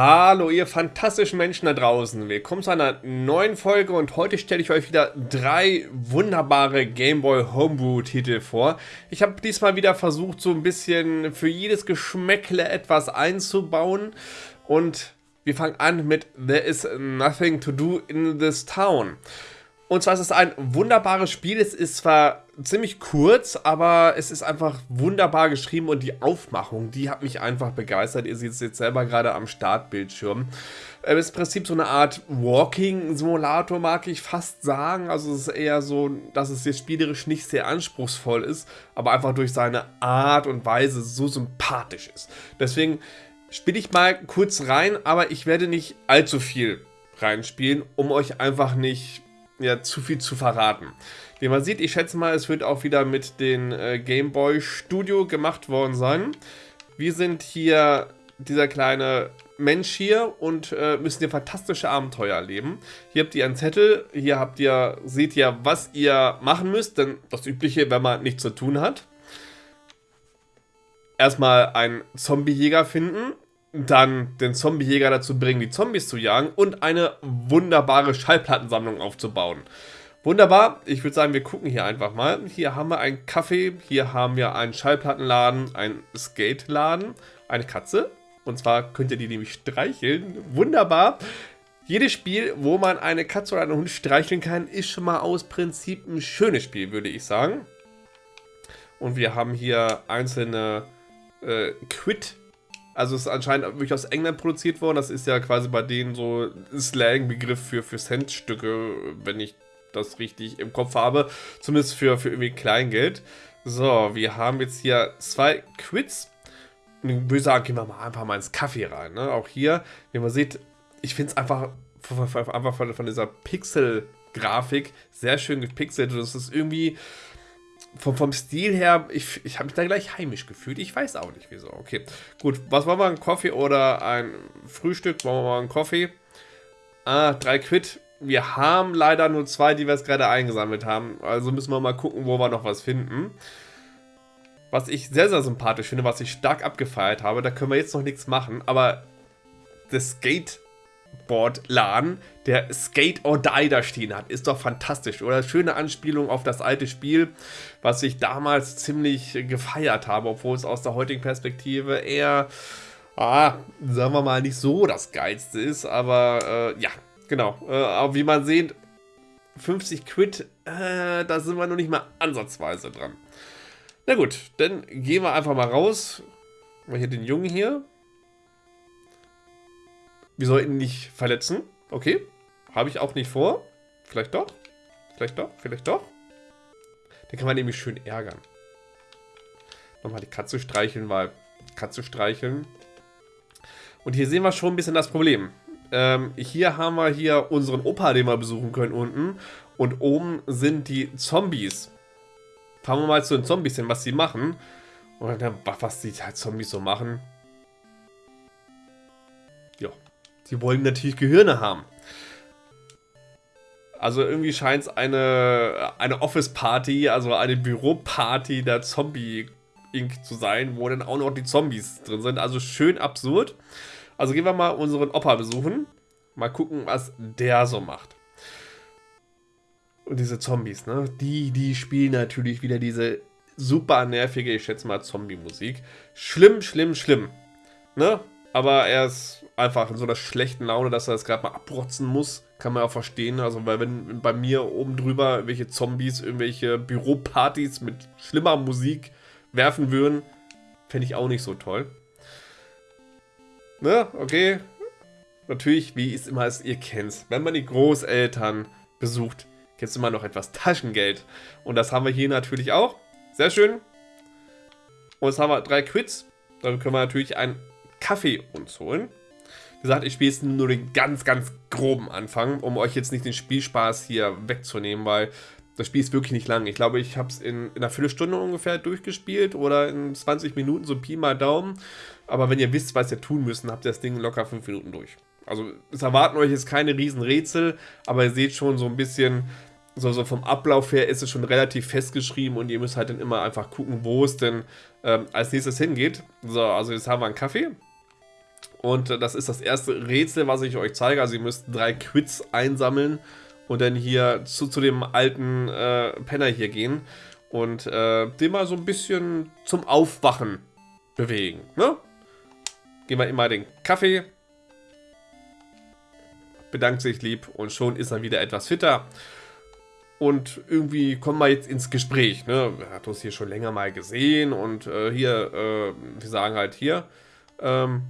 Hallo ihr fantastischen Menschen da draußen, willkommen zu einer neuen Folge und heute stelle ich euch wieder drei wunderbare Gameboy Homebrew Titel vor. Ich habe diesmal wieder versucht so ein bisschen für jedes Geschmäckle etwas einzubauen und wir fangen an mit There is nothing to do in this town. Und zwar ist es ein wunderbares Spiel. Es ist zwar ziemlich kurz, aber es ist einfach wunderbar geschrieben und die Aufmachung, die hat mich einfach begeistert. Ihr seht es jetzt selber gerade am Startbildschirm. Es ist im Prinzip so eine Art Walking-Simulator, mag ich fast sagen. Also es ist eher so, dass es jetzt spielerisch nicht sehr anspruchsvoll ist, aber einfach durch seine Art und Weise so sympathisch ist. Deswegen spiele ich mal kurz rein, aber ich werde nicht allzu viel reinspielen, um euch einfach nicht ja, zu viel zu verraten. Wie man sieht, ich schätze mal, es wird auch wieder mit den äh, Game Boy Studio gemacht worden sein. Wir sind hier dieser kleine Mensch hier und äh, müssen hier fantastische Abenteuer erleben. Hier habt ihr einen Zettel, hier habt ihr, seht ihr, was ihr machen müsst, denn das Übliche, wenn man nichts zu tun hat. Erstmal einen Zombiejäger finden, dann den Zombiejäger dazu bringen, die Zombies zu jagen und eine wunderbare Schallplattensammlung aufzubauen. Wunderbar, ich würde sagen, wir gucken hier einfach mal. Hier haben wir einen Kaffee, hier haben wir einen Schallplattenladen, einen Skate-Laden, eine Katze. Und zwar könnt ihr die nämlich streicheln. Wunderbar. Jedes Spiel, wo man eine Katze oder einen Hund streicheln kann, ist schon mal aus Prinzip ein schönes Spiel, würde ich sagen. Und wir haben hier einzelne äh, Quit also es ist anscheinend wirklich aus England produziert worden. Das ist ja quasi bei denen so Slang-Begriff für, für Centstücke, wenn ich das richtig im Kopf habe. Zumindest für, für irgendwie Kleingeld. So, wir haben jetzt hier zwei Quits. Und ich würde sagen, gehen wir mal einfach mal ins Kaffee rein. Ne? Auch hier, wie man sieht, ich finde es einfach, einfach von, von dieser Pixel-Grafik sehr schön gepixelt. Das ist irgendwie vom, vom Stil her, ich, ich habe mich da gleich heimisch gefühlt. Ich weiß auch nicht wieso. Okay, gut. Was wollen wir? Ein Kaffee oder ein Frühstück? Wollen wir mal einen Kaffee? Ah, drei Quid. Wir haben leider nur zwei, die wir jetzt gerade eingesammelt haben. Also müssen wir mal gucken, wo wir noch was finden. Was ich sehr, sehr sympathisch finde, was ich stark abgefeiert habe, da können wir jetzt noch nichts machen, aber das Skateboard-Laden, der Skate or Die da stehen hat. Ist doch fantastisch, oder? Schöne Anspielung auf das alte Spiel, was ich damals ziemlich gefeiert habe, obwohl es aus der heutigen Perspektive eher, ah, sagen wir mal, nicht so das Geilste ist. Aber äh, ja, genau. Äh, aber wie man sieht, 50 Quid, äh, da sind wir noch nicht mal ansatzweise dran. Na gut, dann gehen wir einfach mal raus. Mal hier den Jungen hier. Wir sollten ihn nicht verletzen. Okay. Habe ich auch nicht vor. Vielleicht doch. Vielleicht doch. Vielleicht doch. Den kann man nämlich schön ärgern. Nochmal die Katze streicheln, weil Katze streicheln. Und hier sehen wir schon ein bisschen das Problem. Ähm, hier haben wir hier unseren Opa, den wir besuchen können unten. Und oben sind die Zombies. Fahren wir mal zu den Zombies hin, was sie machen. Und dann, was die halt Zombies so machen. Ja, Sie wollen natürlich Gehirne haben. Also irgendwie scheint es eine, eine Office-Party, also eine Büro-Party der Zombie-Inc. zu sein, wo dann auch noch die Zombies drin sind. Also schön absurd. Also gehen wir mal unseren Opa besuchen. Mal gucken, was der so macht. Und diese Zombies, ne? Die, die spielen natürlich wieder diese super nervige, ich schätze mal, Zombie-Musik. Schlimm, schlimm, schlimm. Ne? Aber er ist einfach in so einer schlechten Laune, dass er das gerade mal abrotzen muss. Kann man auch verstehen. Also, weil wenn bei mir oben drüber irgendwelche Zombies, irgendwelche Büropartys mit schlimmer Musik werfen würden, fände ich auch nicht so toll. Ne, okay. Natürlich, wie es immer ist, ihr kennt Wenn man die Großeltern besucht, gibt es immer noch etwas Taschengeld. Und das haben wir hier natürlich auch. Sehr schön. Und jetzt haben wir drei Quits. Dann können wir natürlich einen Kaffee uns holen. Wie gesagt, ich spiele jetzt nur den ganz, ganz groben Anfang, um euch jetzt nicht den Spielspaß hier wegzunehmen, weil das Spiel ist wirklich nicht lang. Ich glaube, ich habe es in, in einer Viertelstunde ungefähr durchgespielt oder in 20 Minuten, so Pi mal Daumen. Aber wenn ihr wisst, was ihr tun müsst, habt ihr das Ding locker 5 Minuten durch. Also es erwarten euch jetzt keine riesen Rätsel, aber ihr seht schon so ein bisschen, so, so vom Ablauf her ist es schon relativ festgeschrieben und ihr müsst halt dann immer einfach gucken, wo es denn ähm, als nächstes hingeht. So, also jetzt haben wir einen Kaffee. Und äh, das ist das erste Rätsel, was ich euch zeige. Also ihr müsst drei Quits einsammeln und dann hier zu, zu dem alten äh, Penner hier gehen und äh, den mal so ein bisschen zum Aufwachen bewegen. Ne? Gehen wir immer den Kaffee, bedankt sich lieb und schon ist er wieder etwas fitter. Und irgendwie kommen wir jetzt ins Gespräch. Ne? Er hat uns hier schon länger mal gesehen und äh, hier, äh, wir sagen halt hier, ähm,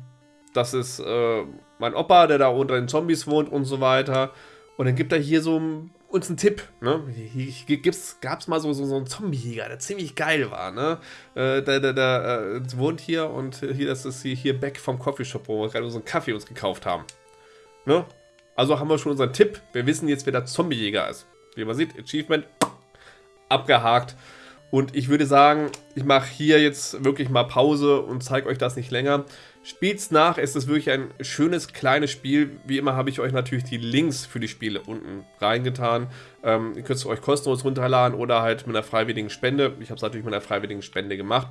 das ist äh, mein Opa, der da unter den Zombies wohnt und so weiter. Und dann gibt er hier so uns einen Tipp. Ne? Hier, gab es mal so, so, so einen Zombiejäger, der ziemlich geil war. Ne? Äh, der der, der äh, wohnt hier und hier, das ist hier, hier back vom Coffeeshop, wo wir gerade einen Kaffee uns gekauft haben. Ne? Also haben wir schon unseren Tipp. Wir wissen jetzt, wer der Zombiejäger ist. Wie man sieht, Achievement abgehakt. Und ich würde sagen, ich mache hier jetzt wirklich mal Pause und zeige euch das nicht länger. Spielt's nach, es ist wirklich ein schönes kleines Spiel. Wie immer habe ich euch natürlich die Links für die Spiele unten reingetan. Ähm, ihr könnt es euch kostenlos runterladen oder halt mit einer freiwilligen Spende. Ich habe es natürlich mit einer freiwilligen Spende gemacht.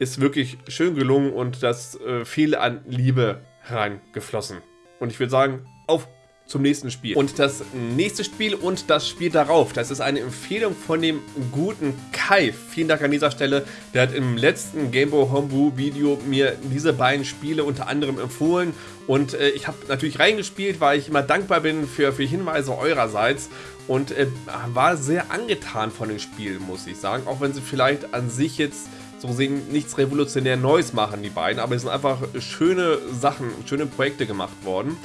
Ist wirklich schön gelungen und das äh, viel an Liebe reingeflossen. Und ich würde sagen, auf zum nächsten Spiel. Und das nächste Spiel und das Spiel darauf, das ist eine Empfehlung von dem guten Kai. Vielen Dank an dieser Stelle. Der hat im letzten Gameboy Homebrew Video mir diese beiden Spiele unter anderem empfohlen. Und äh, ich habe natürlich reingespielt, weil ich immer dankbar bin für, für Hinweise eurerseits. Und äh, war sehr angetan von den Spielen, muss ich sagen. Auch wenn sie vielleicht an sich jetzt so sehen nichts revolutionär Neues machen, die beiden, aber es sind einfach schöne Sachen, schöne Projekte gemacht worden.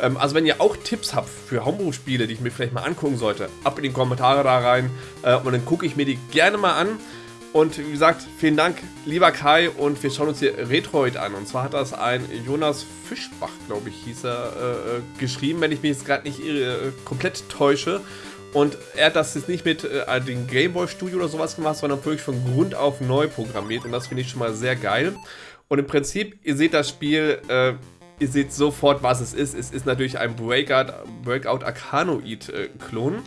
Ähm, also wenn ihr auch Tipps habt für Homebrew-Spiele, die ich mir vielleicht mal angucken sollte, ab in die Kommentare da rein äh, und dann gucke ich mir die gerne mal an. Und wie gesagt, vielen Dank, lieber Kai, und wir schauen uns hier Retroid an. Und zwar hat das ein Jonas Fischbach, glaube ich, hieß er, äh, äh geschrieben, wenn ich mich jetzt gerade nicht äh, komplett täusche. Und er hat das jetzt nicht mit äh, dem Gameboy Studio oder sowas gemacht, sondern wirklich von Grund auf neu programmiert. Und das finde ich schon mal sehr geil. Und im Prinzip, ihr seht das Spiel, äh, ihr seht sofort, was es ist. Es ist natürlich ein Breakout, Breakout Arcanoid-Klon, äh,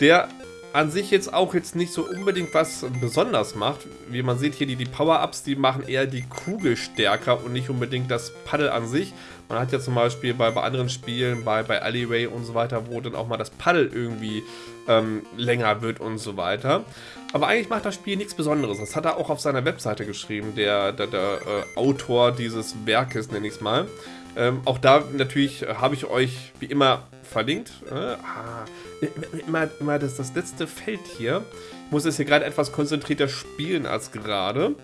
der an sich jetzt auch jetzt nicht so unbedingt was besonders macht. Wie man sieht hier, die, die Power-Ups, die machen eher die Kugel stärker und nicht unbedingt das Paddel an sich. Man hat ja zum Beispiel bei, bei anderen Spielen, bei, bei Alleyway und so weiter, wo dann auch mal das Paddel irgendwie ähm, länger wird und so weiter. Aber eigentlich macht das Spiel nichts Besonderes. Das hat er auch auf seiner Webseite geschrieben, der, der, der äh, Autor dieses Werkes, nenne ich es mal. Ähm, auch da natürlich habe ich euch wie immer verlinkt. Äh, ah, immer, immer das, das letzte Feld hier. Ich muss es hier gerade etwas konzentrierter spielen als gerade.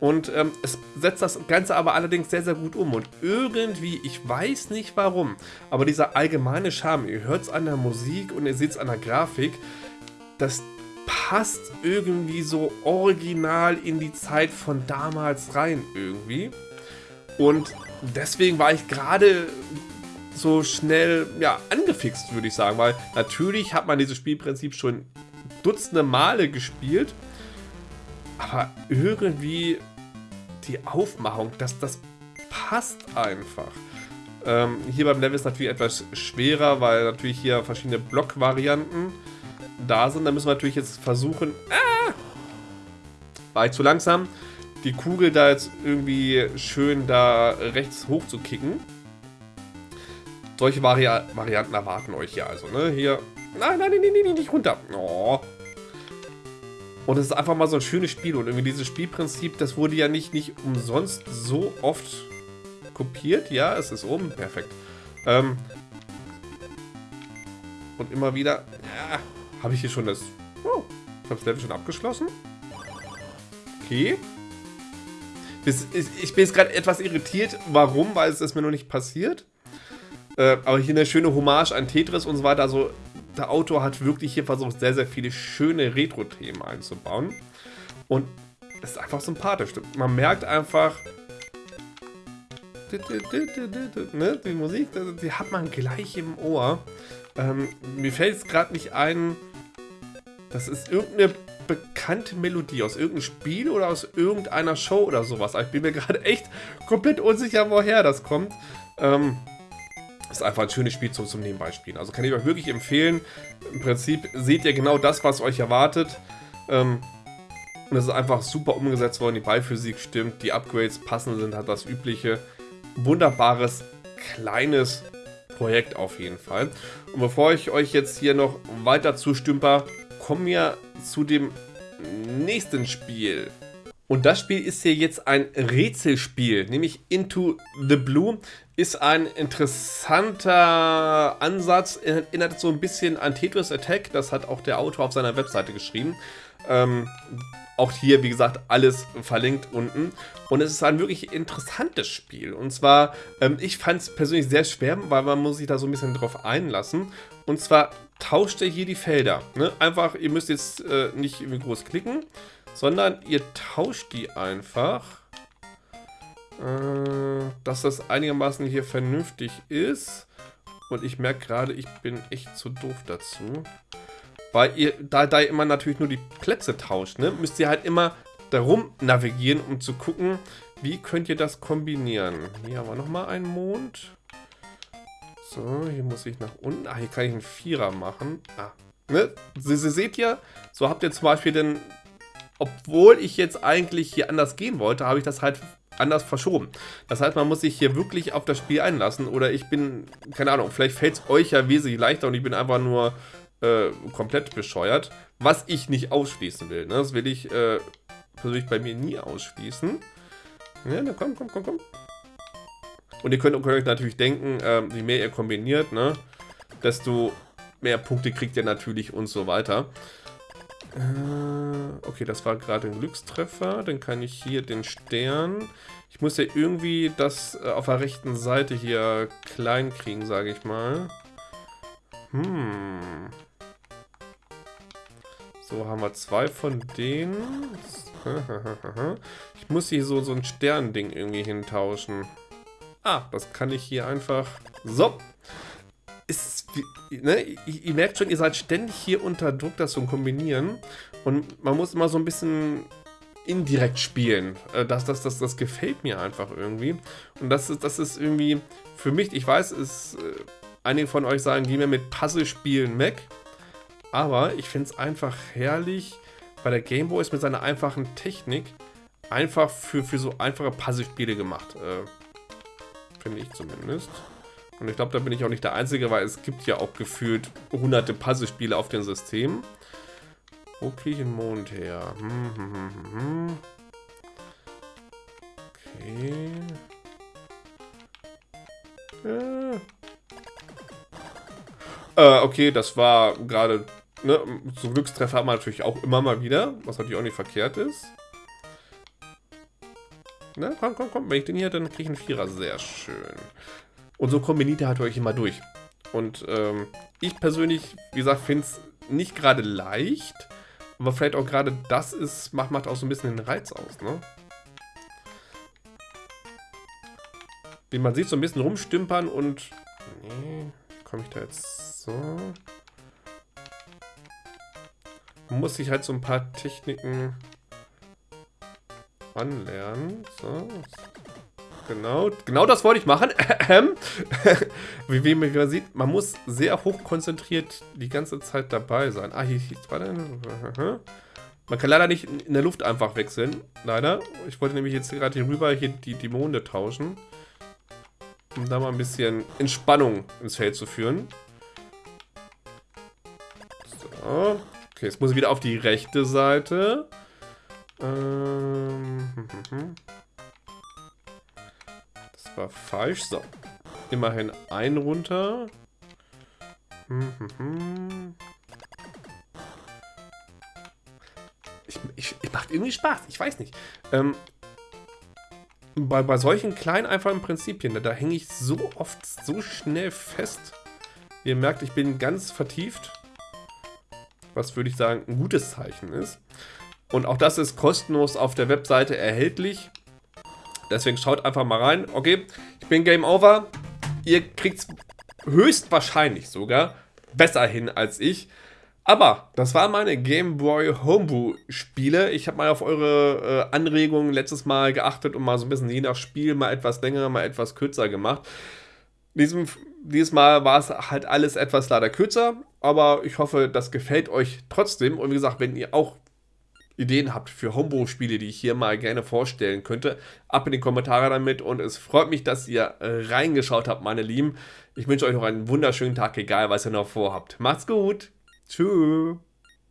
Und ähm, es setzt das Ganze aber allerdings sehr, sehr gut um. Und irgendwie, ich weiß nicht warum, aber dieser allgemeine Charme, ihr hört es an der Musik und ihr seht es an der Grafik, das passt irgendwie so original in die Zeit von damals rein irgendwie. Und deswegen war ich gerade so schnell ja, angefixt, würde ich sagen. Weil natürlich hat man dieses Spielprinzip schon dutzende Male gespielt. Aber irgendwie die Aufmachung, das, das passt einfach. Ähm, hier beim Level ist natürlich etwas schwerer, weil natürlich hier verschiedene Blockvarianten da sind. Da müssen wir natürlich jetzt versuchen... Ah! War ich zu langsam? Die Kugel da jetzt irgendwie schön da rechts hoch zu kicken. Solche Vari Varianten erwarten euch ja also, ne? Hier... Nein, nein, nein, nein, nein, nicht runter. Oh. Und es ist einfach mal so ein schönes Spiel. Und irgendwie dieses Spielprinzip, das wurde ja nicht, nicht umsonst so oft kopiert. Ja, es ist oben. Perfekt. Ähm und immer wieder... Ja, habe ich hier schon das... Oh, ich habe das Level schon abgeschlossen. Okay. Ich bin jetzt gerade etwas irritiert. Warum? Weil es ist mir noch nicht passiert. Äh, aber hier eine schöne Hommage an Tetris und so weiter. Also der Autor hat wirklich hier versucht, sehr, sehr viele schöne Retro-Themen einzubauen. Und es ist einfach sympathisch. Man merkt einfach, ne, die Musik, die hat man gleich im Ohr. Ähm, mir fällt jetzt gerade nicht ein, das ist irgendeine bekannte Melodie aus irgendeinem Spiel oder aus irgendeiner Show oder sowas. ich bin mir gerade echt komplett unsicher, woher das kommt. Ähm, ist einfach ein schönes Spiel zum, zum Nebenbeispielen. Also kann ich euch wirklich empfehlen. Im Prinzip seht ihr genau das, was euch erwartet. Ähm, und es ist einfach super umgesetzt worden. Die Ballphysik stimmt, die Upgrades passen sind, hat das übliche. wunderbares, kleines Projekt auf jeden Fall. Und bevor ich euch jetzt hier noch weiter zustümper, kommen wir zu dem nächsten Spiel. Und das Spiel ist hier jetzt ein Rätselspiel, nämlich Into the Blue. Ist ein interessanter Ansatz, erinnert so ein bisschen an Tetris Attack, das hat auch der Autor auf seiner Webseite geschrieben. Ähm, auch hier, wie gesagt, alles verlinkt unten. Und es ist ein wirklich interessantes Spiel. Und zwar, ähm, ich fand es persönlich sehr schwer, weil man muss sich da so ein bisschen drauf einlassen. Und zwar tauscht er hier die Felder. Ne? Einfach, ihr müsst jetzt äh, nicht irgendwie groß klicken, sondern ihr tauscht die einfach, äh, dass das einigermaßen hier vernünftig ist. Und ich merke gerade, ich bin echt zu doof dazu. Weil ihr, da, da ihr immer natürlich nur die Plätze tauscht, ne, müsst ihr halt immer darum navigieren, um zu gucken, wie könnt ihr das kombinieren. Hier haben wir nochmal einen Mond. So, hier muss ich nach unten. Ah, hier kann ich einen Vierer machen. Ah, ne? Sie, seht ja, so habt ihr zum Beispiel den obwohl ich jetzt eigentlich hier anders gehen wollte, habe ich das halt anders verschoben. Das heißt, man muss sich hier wirklich auf das Spiel einlassen oder ich bin, keine Ahnung, vielleicht fällt es euch ja wesentlich leichter und ich bin einfach nur äh, komplett bescheuert, was ich nicht ausschließen will. Ne? Das will ich äh, persönlich bei mir nie ausschließen. Ja, na komm, komm, komm, komm. Und ihr könnt, könnt euch natürlich denken, äh, je mehr ihr kombiniert, ne, desto mehr Punkte kriegt ihr natürlich und so weiter. Äh, okay, das war gerade ein Glückstreffer. Dann kann ich hier den Stern. Ich muss ja irgendwie das äh, auf der rechten Seite hier klein kriegen, sage ich mal. Hm. So, haben wir zwei von denen. Ich muss hier so, so ein Sternding irgendwie hintauschen. Ah, das kann ich hier einfach... So, ist, ne, ihr merkt schon, ihr seid ständig hier unter Druck, das zu kombinieren. Und man muss immer so ein bisschen indirekt spielen. Äh, das, das, das, das gefällt mir einfach irgendwie. Und das ist, das ist irgendwie für mich, ich weiß, ist, äh, einige von euch sagen, geh mir mit Puzzle-Spielen weg. Aber ich finde es einfach herrlich, weil der Gameboy ist mit seiner einfachen Technik einfach für, für so einfache Puzzle-Spiele gemacht. Äh, finde ich zumindest. Und ich glaube, da bin ich auch nicht der Einzige, weil es gibt ja auch gefühlt hunderte Puzzlespiele auf dem System. Wo kriege ich den Mond her? Hm, hm, hm, hm, hm. okay. Äh. Äh, okay, das war gerade... Ne, so Glückstreffer hat man natürlich auch immer mal wieder, was natürlich auch nicht verkehrt ist. Na, komm, komm, komm. Wenn ich den hier, dann kriege ich einen Vierer. Sehr schön. Und so kombiniert ihr halt euch immer durch. Und ähm, ich persönlich, wie gesagt, finde es nicht gerade leicht, aber vielleicht auch gerade das ist, macht, macht auch so ein bisschen den Reiz aus, ne? Wie man sieht, so ein bisschen rumstümpern und... Nee, komme ich da jetzt so? Muss sich halt so ein paar Techniken anlernen. So, Genau, genau das wollte ich machen. wie, wie man sieht, man muss sehr hoch konzentriert die ganze Zeit dabei sein. Ah, hier, hier warte. Man kann leider nicht in der Luft einfach wechseln. Leider. Ich wollte nämlich jetzt gerade hier rüber hier die, die Monde tauschen. Um da mal ein bisschen Entspannung ins Feld zu führen. So. Okay, jetzt muss ich wieder auf die rechte Seite. Ähm. Hm, hm, hm war falsch. So. Immerhin ein runter. Ich, ich, ich macht irgendwie Spaß. Ich weiß nicht. Ähm, bei, bei solchen kleinen, einfachen Prinzipien, da, da hänge ich so oft so schnell fest. Ihr merkt, ich bin ganz vertieft. Was würde ich sagen, ein gutes Zeichen ist. Und auch das ist kostenlos auf der Webseite erhältlich. Deswegen schaut einfach mal rein. Okay, ich bin Game Over. Ihr kriegt es höchstwahrscheinlich sogar besser hin als ich. Aber das waren meine Game Boy Homebrew Spiele. Ich habe mal auf eure äh, Anregungen letztes Mal geachtet und mal so ein bisschen je nach Spiel mal etwas länger, mal etwas kürzer gemacht. Diesem, dieses Mal war es halt alles etwas leider kürzer, aber ich hoffe, das gefällt euch trotzdem. Und wie gesagt, wenn ihr auch Ideen habt für Homebrew-Spiele, die ich hier mal gerne vorstellen könnte, ab in die Kommentare damit und es freut mich, dass ihr äh, reingeschaut habt, meine Lieben. Ich wünsche euch noch einen wunderschönen Tag, egal was ihr noch vorhabt. Macht's gut. Tschüss.